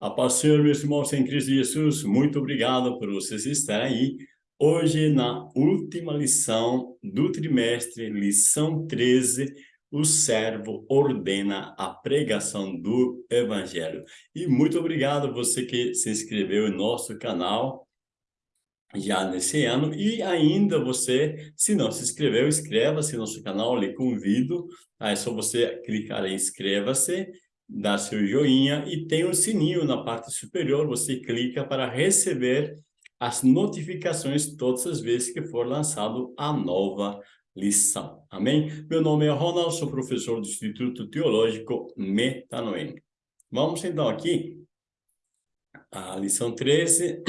A paz Senhor, meus irmãos em Cristo Jesus, muito obrigado por vocês estarem aí. Hoje, na última lição do trimestre, lição 13, o servo ordena a pregação do Evangelho. E muito obrigado você que se inscreveu em nosso canal já nesse ano. E ainda você, se não se inscreveu, inscreva-se no nosso canal, lhe convido. É só você clicar em inscreva-se dar seu joinha e tem um sininho na parte superior, você clica para receber as notificações todas as vezes que for lançado a nova lição. Amém? Meu nome é Ronald, sou professor do Instituto Teológico Metanoem. Vamos então aqui a lição 13.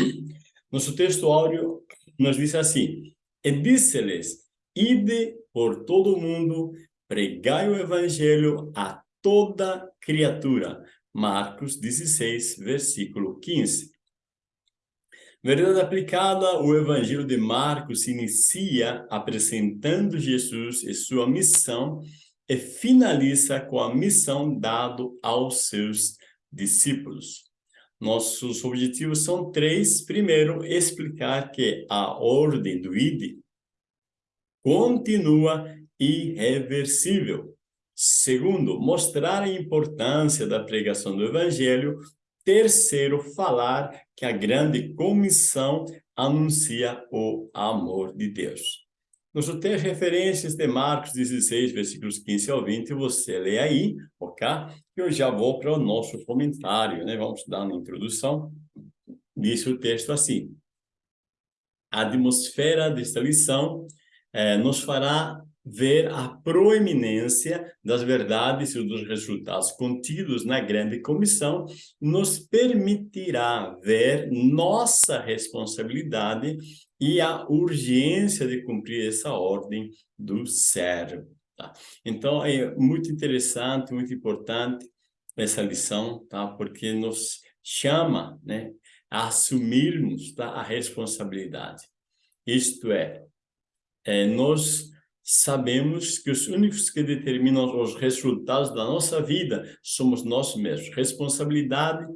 Nosso texto áureo nos diz assim, E disse-lhes, ide por todo o mundo, pregai o evangelho a toda criatura. Marcos 16, versículo 15. Verdade aplicada, o Evangelho de Marcos inicia apresentando Jesus e sua missão e finaliza com a missão dada aos seus discípulos. Nossos objetivos são três. Primeiro, explicar que a ordem do ID continua irreversível. Segundo, mostrar a importância da pregação do evangelho. Terceiro, falar que a grande comissão anuncia o amor de Deus. Nos três referências de Marcos 16, versículos 15 ao 20, você lê aí, ok? Eu já vou para o nosso comentário, né? Vamos dar uma introdução. Diz o texto assim. A atmosfera desta lição eh, nos fará ver a proeminência das verdades e dos resultados contidos na grande comissão nos permitirá ver nossa responsabilidade e a urgência de cumprir essa ordem do servo. Tá? Então, é muito interessante, muito importante essa lição, tá? porque nos chama né, a assumirmos tá, a responsabilidade. Isto é, é nós sabemos que os únicos que determinam os resultados da nossa vida somos nós mesmos. Responsabilidade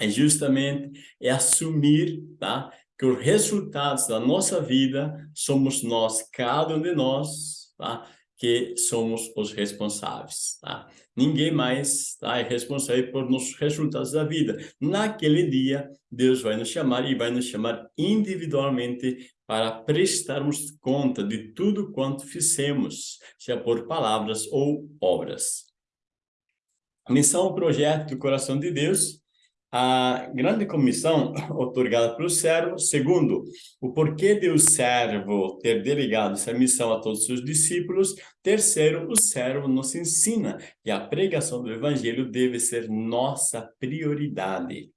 é justamente é assumir tá, que os resultados da nossa vida somos nós, cada um de nós, tá, que somos os responsáveis. Tá? Ninguém mais tá, é responsável por nossos resultados da vida. Naquele dia, Deus vai nos chamar e vai nos chamar individualmente para prestarmos conta de tudo quanto fizemos, seja por palavras ou obras. A missão, projeto do coração de Deus, a grande comissão otorgada pelo servo, segundo, o porquê de o servo ter delegado essa missão a todos os seus discípulos, terceiro, o servo nos ensina que a pregação do evangelho deve ser nossa prioridade.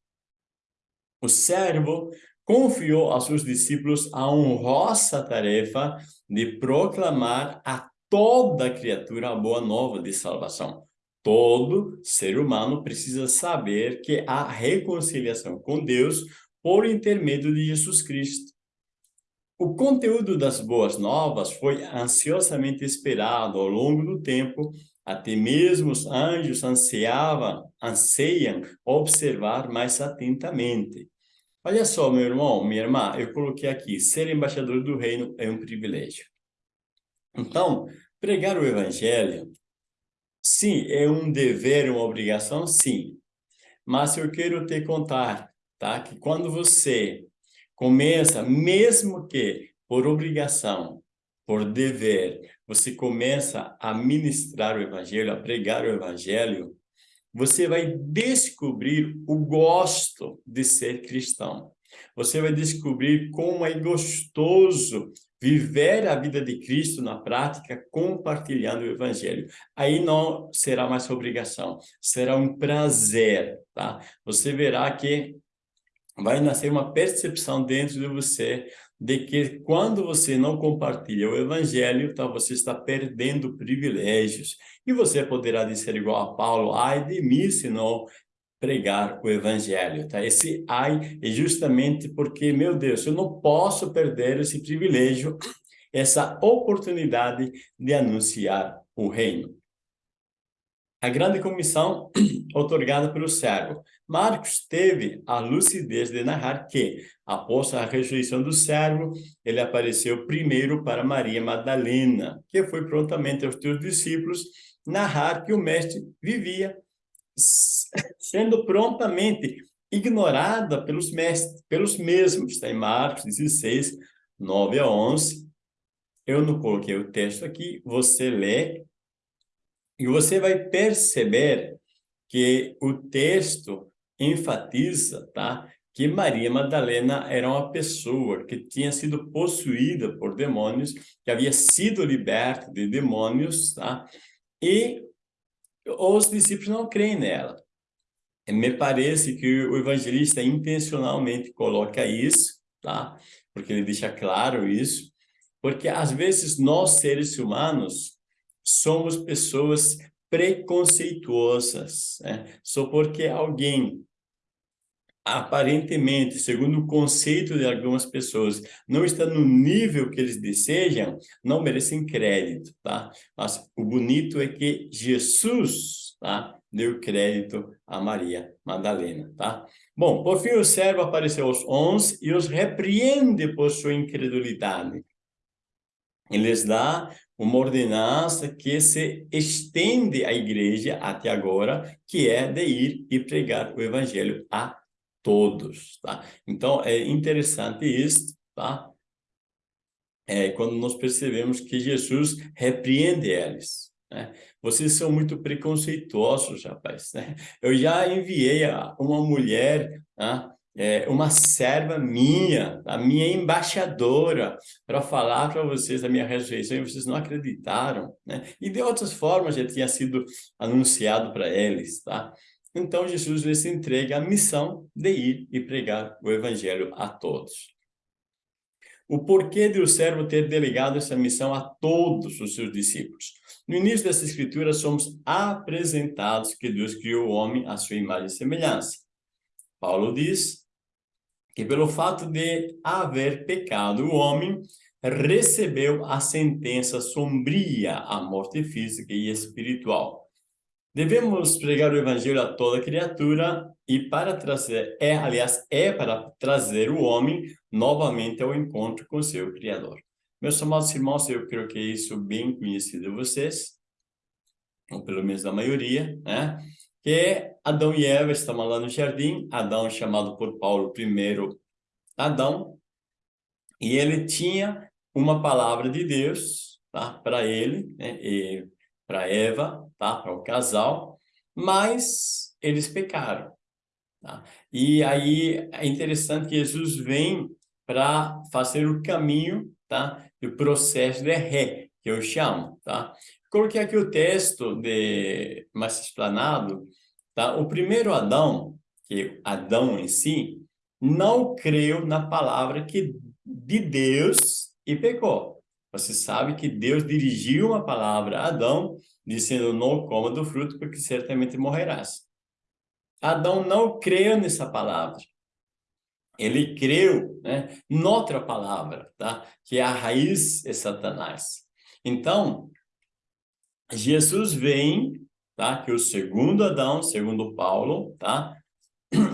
O servo confiou aos seus discípulos a honrosa tarefa de proclamar a toda criatura a boa nova de salvação. Todo ser humano precisa saber que há reconciliação com Deus por intermédio de Jesus Cristo. O conteúdo das boas novas foi ansiosamente esperado ao longo do tempo, até mesmo os anjos ansiavam, anseiam observar mais atentamente. Olha só, meu irmão, minha irmã, eu coloquei aqui, ser embaixador do reino é um privilégio. Então, pregar o evangelho, sim, é um dever, uma obrigação, sim. Mas eu quero te contar, tá? Que quando você começa, mesmo que por obrigação, por dever, você começa a ministrar o evangelho, a pregar o evangelho, você vai descobrir o gosto de ser cristão. Você vai descobrir como é gostoso viver a vida de Cristo na prática, compartilhando o evangelho. Aí não será mais obrigação, será um prazer, tá? Você verá que vai nascer uma percepção dentro de você de que quando você não compartilha o evangelho, tá, você está perdendo privilégios. E você poderá dizer igual a Paulo, ai de mim se não pregar o evangelho, tá? Esse ai é justamente porque, meu Deus, eu não posso perder esse privilégio, essa oportunidade de anunciar o reino. a grande comissão otorgada pelo servo. Marcos teve a lucidez de narrar que, após a ressurreição do servo, ele apareceu primeiro para Maria Madalena, que foi prontamente aos seus discípulos narrar que o mestre vivia sendo prontamente ignorada pelos mestres, pelos mesmos. Está em Marcos 16, 9 a 11. Eu não coloquei o texto aqui, você lê e você vai perceber que o texto enfatiza, tá? Que Maria Madalena era uma pessoa que tinha sido possuída por demônios, que havia sido liberta de demônios, tá? E os discípulos não creem nela. Me parece que o evangelista intencionalmente coloca isso, tá? Porque ele deixa claro isso, porque às vezes nós seres humanos somos pessoas preconceituosas, né? Só porque alguém aparentemente, segundo o conceito de algumas pessoas, não está no nível que eles desejam, não merecem crédito, tá? Mas o bonito é que Jesus, tá? Deu crédito a Maria Madalena, tá? Bom, por fim o servo apareceu aos onze e os repreende por sua incredulidade. Ele lhes dá uma ordenança que se estende à igreja até agora, que é de ir e pregar o evangelho a todos, tá? Então, é interessante isso, tá? É quando nós percebemos que Jesus repreende eles, né? Vocês são muito preconceituosos, rapaz, né? Eu já enviei uma mulher, né? é, uma serva minha, a minha embaixadora, para falar para vocês da minha ressurreição, e vocês não acreditaram, né? E de outras formas já tinha sido anunciado para eles, tá? Então, Jesus lhes entrega a missão de ir e pregar o evangelho a todos. O porquê de o servo ter delegado essa missão a todos os seus discípulos? No início dessa escritura, somos apresentados que Deus criou o homem à sua imagem e semelhança. Paulo diz que pelo fato de haver pecado, o homem recebeu a sentença sombria, a morte física e espiritual. Devemos pregar o evangelho a toda criatura e para trazer, é, aliás, é para trazer o homem novamente ao encontro com seu Criador. Meus amados irmãos, eu creio que é isso bem conhecido de vocês, ou pelo menos da maioria, né? Que Adão e Eva estavam lá no jardim, Adão chamado por Paulo primeiro Adão, e ele tinha uma palavra de Deus, tá? Para ele, né? E para Eva, tá? para o casal, mas eles pecaram. Tá? E aí é interessante que Jesus vem para fazer o caminho tá? do processo de ré, que eu chamo. Tá? Coloquei aqui o texto de mais explanado. Tá? O primeiro Adão, que Adão em si, não creu na palavra que, de Deus e pecou. Você sabe que Deus dirigiu uma palavra a Adão, dizendo, não coma do fruto, porque certamente morrerás. Adão não creu nessa palavra. Ele creu né, noutra palavra, tá? que é a raiz é Satanás. Então, Jesus vem, tá? que o segundo Adão, segundo Paulo, tá?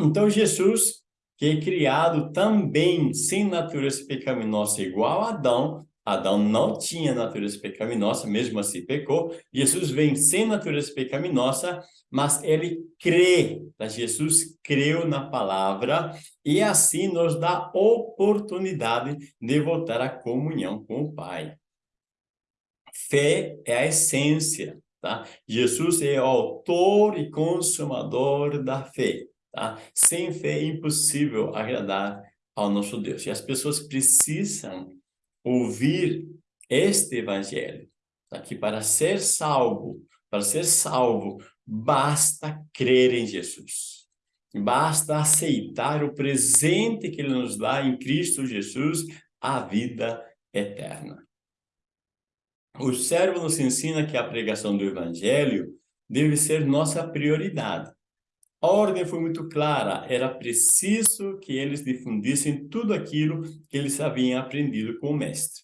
Então, Jesus, que é criado também sem natureza pecaminosa igual a Adão, Adão não tinha natureza pecaminosa, mesmo assim pecou. Jesus vem sem natureza pecaminosa, mas ele crê. Jesus creu na palavra e assim nos dá oportunidade de voltar à comunhão com o Pai. Fé é a essência, tá? Jesus é o autor e consumador da fé, tá? Sem fé é impossível agradar ao nosso Deus. E as pessoas precisam ouvir este evangelho, tá? que para ser salvo, para ser salvo, basta crer em Jesus. Basta aceitar o presente que ele nos dá em Cristo Jesus, a vida eterna. O servo nos ensina que a pregação do evangelho deve ser nossa prioridade. A ordem foi muito clara, era preciso que eles difundissem tudo aquilo que eles haviam aprendido com o mestre.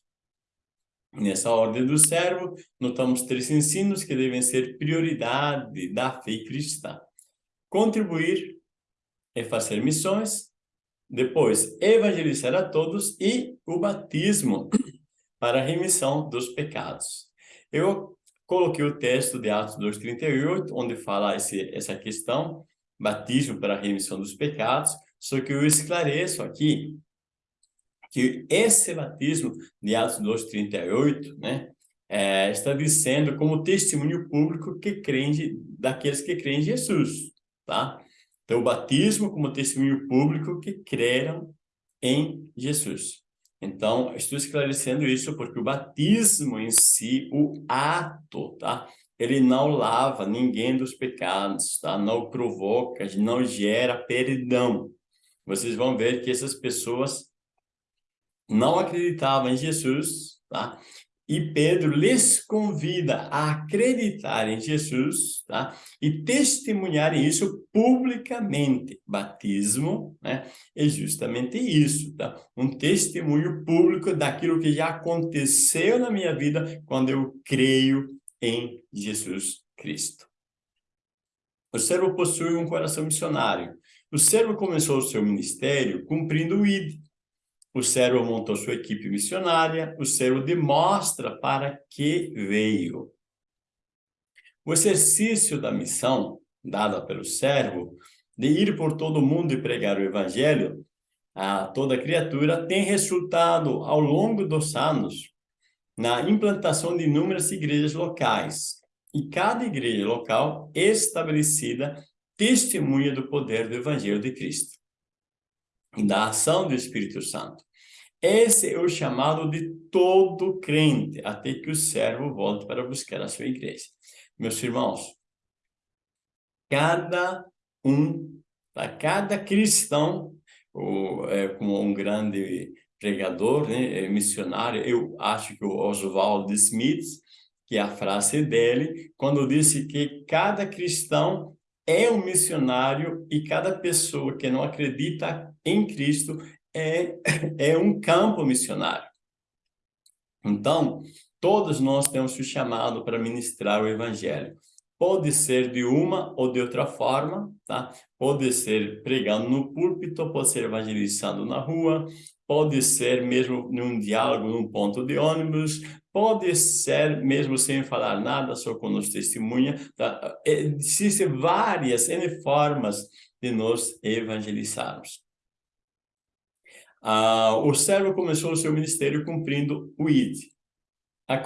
Nessa ordem do servo, notamos três ensinos que devem ser prioridade da fé cristã. Contribuir e fazer missões, depois evangelizar a todos e o batismo para a remissão dos pecados. Eu coloquei o texto de Atos 2,38, onde fala esse, essa questão, batismo para a remissão dos pecados, só que eu esclareço aqui que esse batismo de Atos 2:38, né, é, está dizendo como testemunho público que crente daqueles que creem em Jesus, tá? Então, o batismo como testemunho público que creram em Jesus. Então, estou esclarecendo isso porque o batismo em si, o ato, tá? Ele não lava ninguém dos pecados, tá? Não provoca, não gera perdão. Vocês vão ver que essas pessoas não acreditavam em Jesus, tá? E Pedro lhes convida a acreditar em Jesus, tá? E testemunhar isso publicamente. Batismo, né? É justamente isso, tá? Um testemunho público daquilo que já aconteceu na minha vida quando eu creio em Jesus Cristo. O servo possui um coração missionário. O servo começou o seu ministério cumprindo o ID, o servo montou sua equipe missionária, o servo demonstra para que veio. O exercício da missão dada pelo servo de ir por todo o mundo e pregar o evangelho a toda criatura tem resultado ao longo dos anos na implantação de inúmeras igrejas locais. E cada igreja local estabelecida testemunha do poder do evangelho de Cristo da ação do Espírito Santo. Esse é o chamado de todo crente, até que o servo volte para buscar a sua igreja. Meus irmãos, cada um, cada cristão, é, como um grande pregador, né, é missionário, eu acho que o Oswald Smith, que é a frase dele, quando disse que cada cristão é um missionário e cada pessoa que não acredita em Cristo é, é um campo missionário. Então, todos nós temos o chamado para ministrar o evangelho. Pode ser de uma ou de outra forma, tá? Pode ser pregando no púlpito, pode ser evangelizando na rua, pode ser mesmo num diálogo num ponto de ônibus, pode ser mesmo sem falar nada, só com nos testemunha. Tá? Existem várias N formas de nos evangelizarmos. Ah, o servo começou o seu ministério cumprindo o ID. A,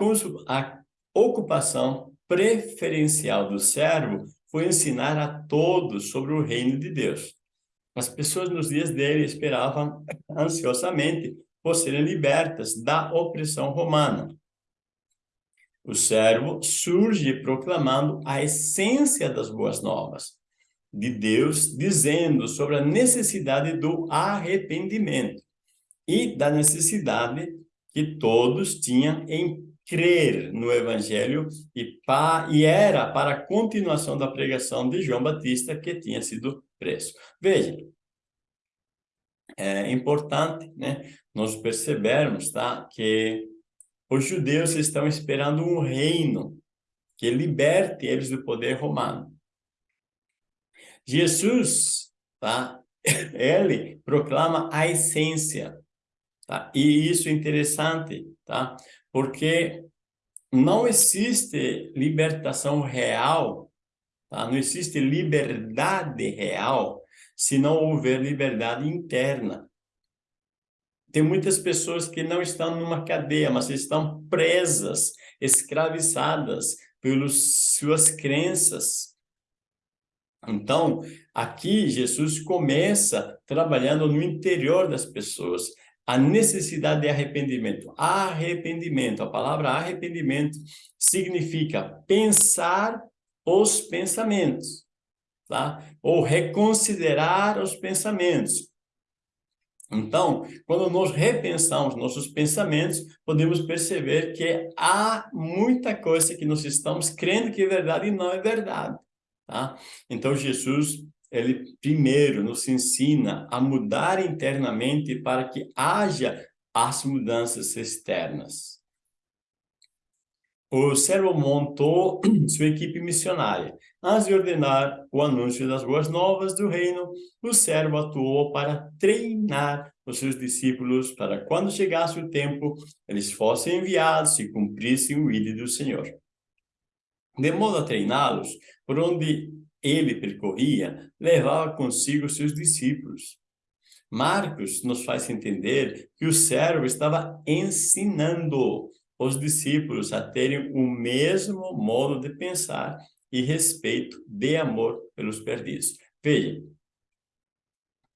a ocupação preferencial do servo foi ensinar a todos sobre o reino de Deus. As pessoas nos dias dele esperavam ansiosamente por serem libertas da opressão romana. O servo surge proclamando a essência das boas novas de Deus, dizendo sobre a necessidade do arrependimento e da necessidade que todos tinham em crer no evangelho e, pa, e era para a continuação da pregação de João Batista que tinha sido preso. Veja, é importante né, nós percebermos tá, que os judeus estão esperando um reino que liberte eles do poder romano. Jesus, tá? ele proclama a essência. Tá? E isso é interessante, tá? porque não existe libertação real, tá? não existe liberdade real se não houver liberdade interna. Tem muitas pessoas que não estão numa cadeia, mas estão presas, escravizadas pelas suas crenças. Então, aqui Jesus começa trabalhando no interior das pessoas, a necessidade de arrependimento. Arrependimento, a palavra arrependimento significa pensar os pensamentos, tá? Ou reconsiderar os pensamentos. Então, quando nós repensamos nossos pensamentos, podemos perceber que há muita coisa que nós estamos crendo que é verdade e não é verdade. Tá? Então, Jesus, ele primeiro nos ensina a mudar internamente para que haja as mudanças externas. O servo montou sua equipe missionária. Antes de ordenar o anúncio das boas novas do reino, o servo atuou para treinar os seus discípulos para quando chegasse o tempo, eles fossem enviados e cumprissem o ídolo do Senhor. De modo a treiná-los, por onde ele percorria, levava consigo seus discípulos. Marcos nos faz entender que o servo estava ensinando os discípulos a terem o mesmo modo de pensar e respeito de amor pelos perdidos. Veja,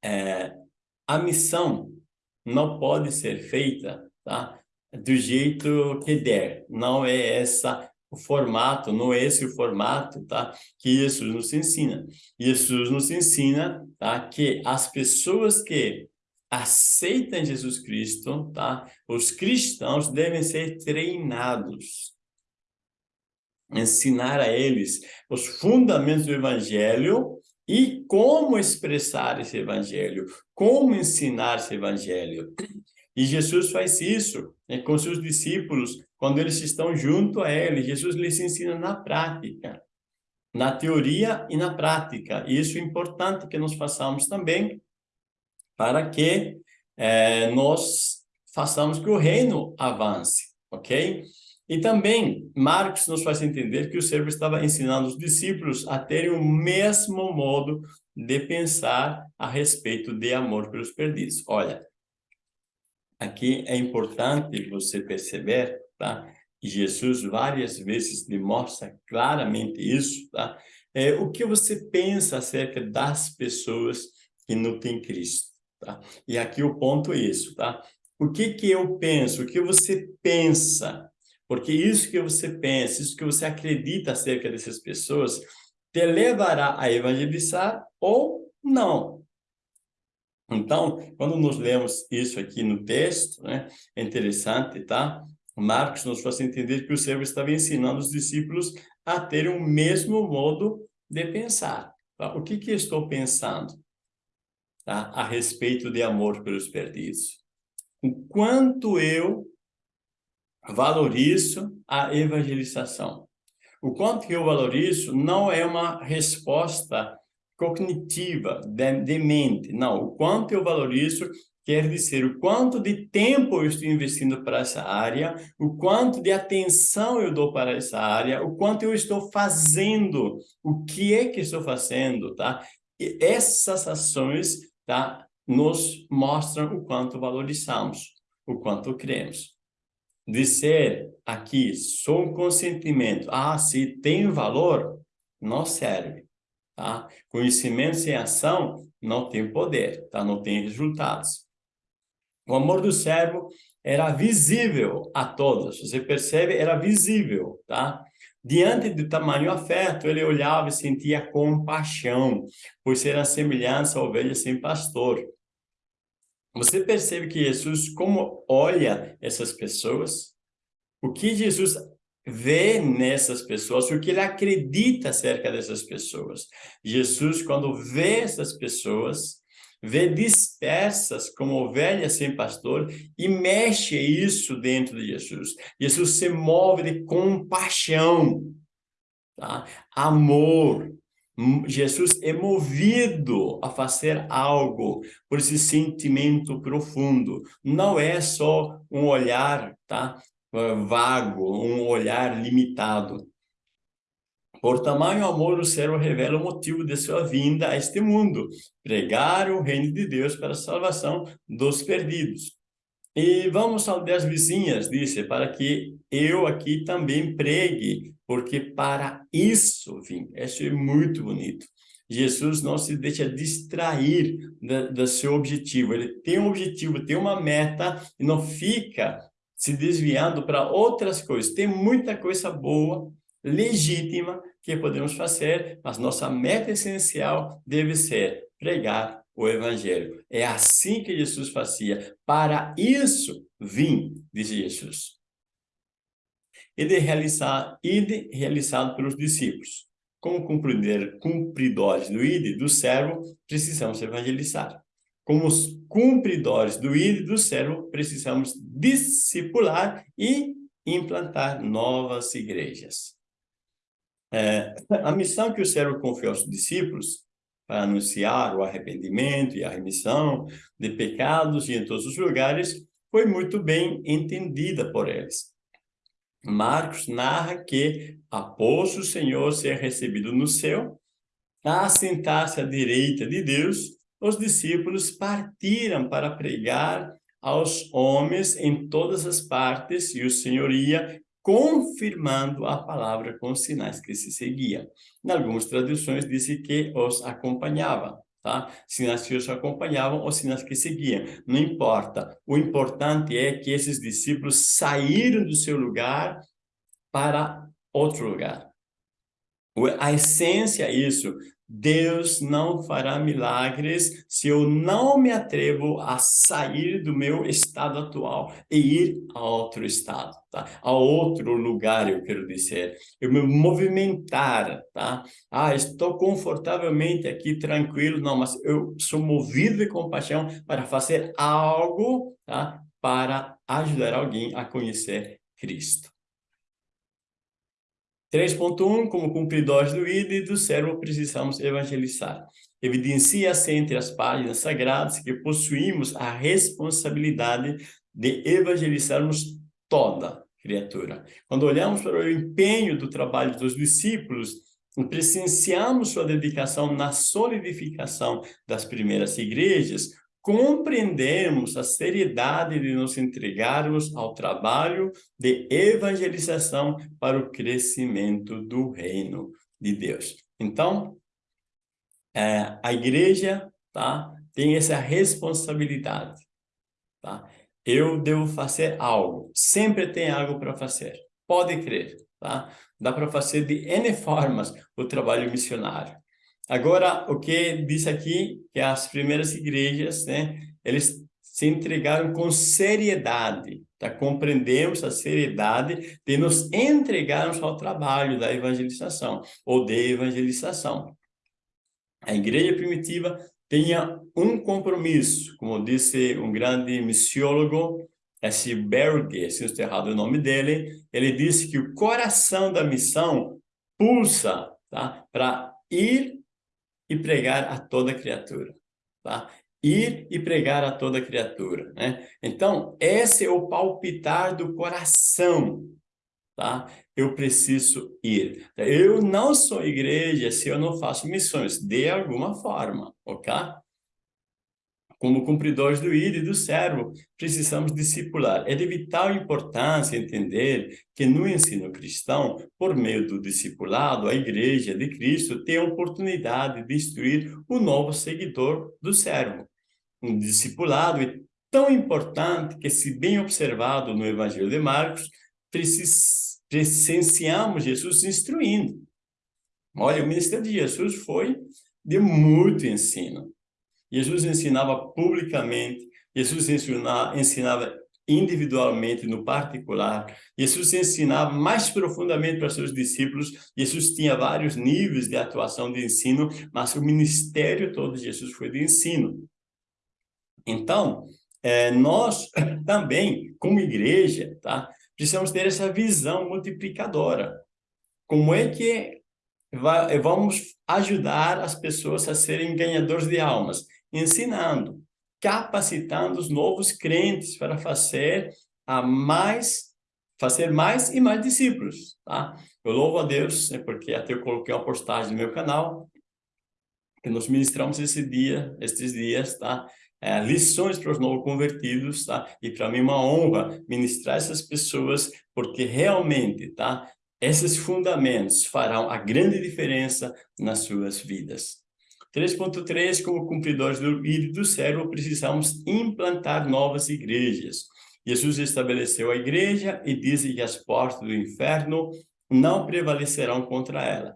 é, a missão não pode ser feita tá, do jeito que der. Não é essa o formato, não é esse o formato tá, que Jesus nos ensina. Jesus nos ensina tá, que as pessoas que aceitam Jesus Cristo, tá, os cristãos devem ser treinados ensinar a eles os fundamentos do evangelho e como expressar esse evangelho, como ensinar esse evangelho. E Jesus faz isso né, com seus discípulos, quando eles estão junto a ele. Jesus lhes ensina na prática, na teoria e na prática. E isso é importante que nós façamos também, para que é, nós façamos que o reino avance, ok? E também, Marcos nos faz entender que o servo estava ensinando os discípulos a terem o mesmo modo de pensar a respeito de amor pelos perdidos. Olha, aqui é importante você perceber, tá? Jesus várias vezes demonstra claramente isso, tá? É, o que você pensa acerca das pessoas que não têm Cristo, tá? E aqui o ponto é isso, tá? O que que eu penso? O que você pensa porque isso que você pensa, isso que você acredita acerca dessas pessoas, te levará a evangelizar ou não. Então, quando nós lemos isso aqui no texto, né, é interessante, tá? Marcos nos faz entender que o servo estava ensinando os discípulos a ter o mesmo modo de pensar. Tá? O que que estou pensando tá? a respeito de amor pelos perdidos? O quanto eu valorizo a evangelização. O quanto eu valorizo não é uma resposta cognitiva, de, de mente, não. O quanto eu valorizo quer dizer o quanto de tempo eu estou investindo para essa área, o quanto de atenção eu dou para essa área, o quanto eu estou fazendo, o que é que estou fazendo, tá? E essas ações, tá? Nos mostram o quanto valorizamos, o quanto cremos dizer aqui só um consentimento, ah, se tem valor, não serve. Tá? Conhecimento sem ação não tem poder, tá? não tem resultados. O amor do servo era visível a todos, você percebe? Era visível, tá? Diante do tamanho afeto, ele olhava e sentia compaixão, pois era semelhança a ovelha sem pastor. Você percebe que Jesus, como olha essas pessoas, o que Jesus vê nessas pessoas, o que ele acredita acerca dessas pessoas. Jesus, quando vê essas pessoas, vê dispersas como ovelhas sem pastor e mexe isso dentro de Jesus. Jesus se move de compaixão, tá? amor, Jesus é movido a fazer algo por esse sentimento profundo. Não é só um olhar tá? vago, um olhar limitado. Por tamanho amor, o servo revela o motivo de sua vinda a este mundo, pregar o reino de Deus para a salvação dos perdidos. E vamos aldeias vizinhas, disse, para que eu aqui também pregue, porque para isso vim. Isso é muito bonito. Jesus não se deixa distrair do seu objetivo. Ele tem um objetivo, tem uma meta e não fica se desviando para outras coisas. Tem muita coisa boa, legítima, que podemos fazer, mas nossa meta essencial deve ser pregar o evangelho. É assim que Jesus fazia. Para isso vim, disse Jesus. E de realizar, ide realizado pelos discípulos. Como cumpridores do ide do servo, precisamos evangelizar. Como os cumpridores do ide do servo, precisamos discipular e implantar novas igrejas. É, a missão que o servo confiou aos discípulos para anunciar o arrependimento e a remissão de pecados e em todos os lugares foi muito bem entendida por eles. Marcos narra que, após o Senhor ser recebido no céu, a sentar-se à direita de Deus, os discípulos partiram para pregar aos homens em todas as partes e o Senhor ia confirmando a palavra com os sinais que se seguiam. Em algumas traduções disse que os acompanhava, tá? Sinais que os acompanhavam ou sinais que seguiam. Não importa. O importante é que esses discípulos saíram do seu lugar para outro lugar. A essência é isso. Deus não fará milagres se eu não me atrevo a sair do meu estado atual e ir a outro estado, tá? A outro lugar, eu quero dizer. Eu me movimentar, tá? Ah, estou confortavelmente aqui, tranquilo. Não, mas eu sou movido de compaixão para fazer algo, tá? Para ajudar alguém a conhecer Cristo. 3.1, como cumpridores do ID e do servo precisamos evangelizar. Evidencia-se entre as páginas sagradas que possuímos a responsabilidade de evangelizarmos toda criatura. Quando olhamos para o empenho do trabalho dos discípulos, presenciamos sua dedicação na solidificação das primeiras igrejas, compreendemos a seriedade de nos entregarmos ao trabalho de evangelização para o crescimento do reino de Deus. Então, é, a igreja tá, tem essa responsabilidade. Tá? Eu devo fazer algo, sempre tem algo para fazer, pode crer. Tá? Dá para fazer de N formas o trabalho missionário. Agora, o que diz aqui, que as primeiras igrejas, né, eles se entregaram com seriedade, tá? compreendemos a seriedade de nos entregarmos ao trabalho da evangelização, ou de evangelização. A igreja primitiva tinha um compromisso, como disse um grande missiólogo, esse Berger, se não estou errado o nome dele, ele disse que o coração da missão pulsa tá? para ir e pregar a toda criatura, tá? Ir e pregar a toda criatura, né? Então, esse é o palpitar do coração, tá? Eu preciso ir. Eu não sou igreja se eu não faço missões, de alguma forma, ok? Como cumpridores do ID e do servo, precisamos discipular. É de vital importância entender que no ensino cristão, por meio do discipulado, a igreja de Cristo tem a oportunidade de instruir o novo seguidor do servo. Um discipulado é tão importante que, se bem observado no Evangelho de Marcos, presenciamos Jesus instruindo. Olha, o ministério de Jesus foi de muito ensino. Jesus ensinava publicamente, Jesus ensinava, ensinava individualmente, no particular. Jesus ensinava mais profundamente para seus discípulos. Jesus tinha vários níveis de atuação de ensino, mas o ministério todo de Jesus foi de ensino. Então, é, nós também, como igreja, tá, precisamos ter essa visão multiplicadora. Como é que vai, vamos ajudar as pessoas a serem ganhadores de almas? Ensinando, capacitando os novos crentes para fazer a mais fazer mais e mais discípulos, tá? Eu louvo a Deus, né, porque até eu coloquei uma postagem no meu canal que nós ministramos esse dia, estes dias, tá? É, lições para os novos convertidos, tá? E para mim é uma honra ministrar essas pessoas, porque realmente, tá? Esses fundamentos farão a grande diferença nas suas vidas. 3.3, como cumpridores do e do servo, precisamos implantar novas igrejas. Jesus estabeleceu a igreja e diz que as portas do inferno não prevalecerão contra ela.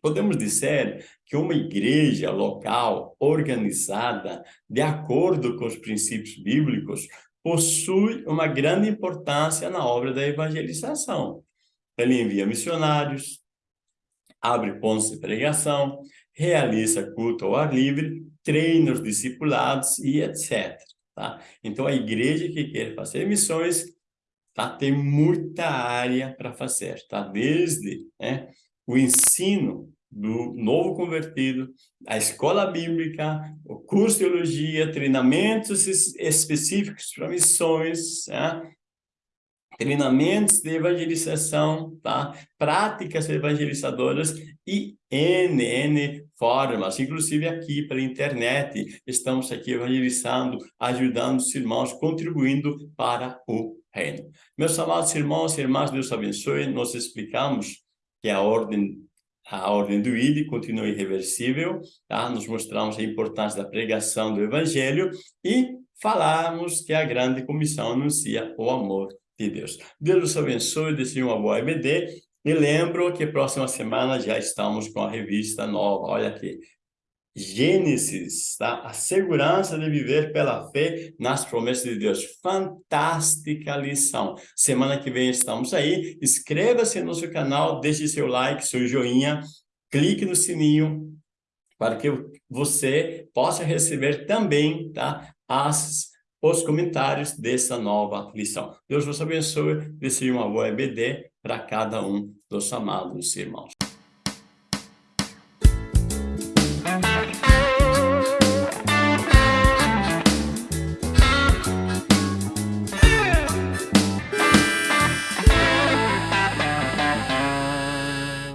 Podemos dizer que uma igreja local, organizada, de acordo com os princípios bíblicos, possui uma grande importância na obra da evangelização. Ele envia missionários, abre pontos de pregação, realiza culto ao ar livre, treina os discipulados e etc. Tá? Então, a igreja que quer fazer missões tá? Tem muita área para fazer, tá? Desde né, o ensino do novo convertido, a escola bíblica, o curso de teologia, treinamentos específicos para missões, né? treinamentos de evangelização, tá? práticas evangelizadoras e N, N formas, inclusive aqui pela internet, estamos aqui evangelizando, ajudando os irmãos, contribuindo para o reino. Meus amados irmãos e irmãs, Deus abençoe, nós explicamos que a ordem a ordem do ID continua irreversível, tá? Nos mostramos a importância da pregação do evangelho e falamos que a grande comissão anuncia o amor de Deus. Deus os abençoe, desejo uma boa EBD. E lembro que próxima semana já estamos com a revista nova. Olha aqui. Gênesis, tá? A segurança de viver pela fé nas promessas de Deus. Fantástica lição. Semana que vem estamos aí. Inscreva-se no nosso canal, deixe seu like, seu joinha, clique no sininho para que você possa receber também, tá? As os comentários dessa nova lição. Deus vos abençoe, desejo uma boa EBD para cada um dos amados irmãos.